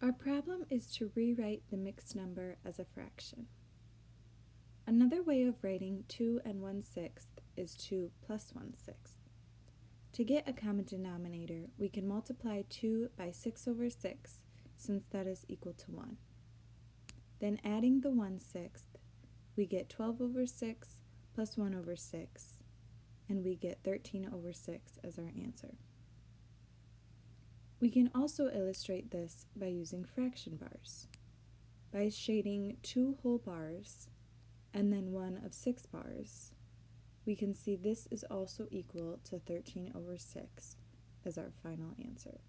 Our problem is to rewrite the mixed number as a fraction. Another way of writing 2 and 1 sixth is 2 plus 1 sixth. To get a common denominator, we can multiply 2 by 6 over 6, since that is equal to 1. Then adding the 1 sixth, we get 12 over 6 plus 1 over 6, and we get 13 over 6 as our answer. We can also illustrate this by using fraction bars. By shading two whole bars and then one of six bars, we can see this is also equal to 13 over 6 as our final answer.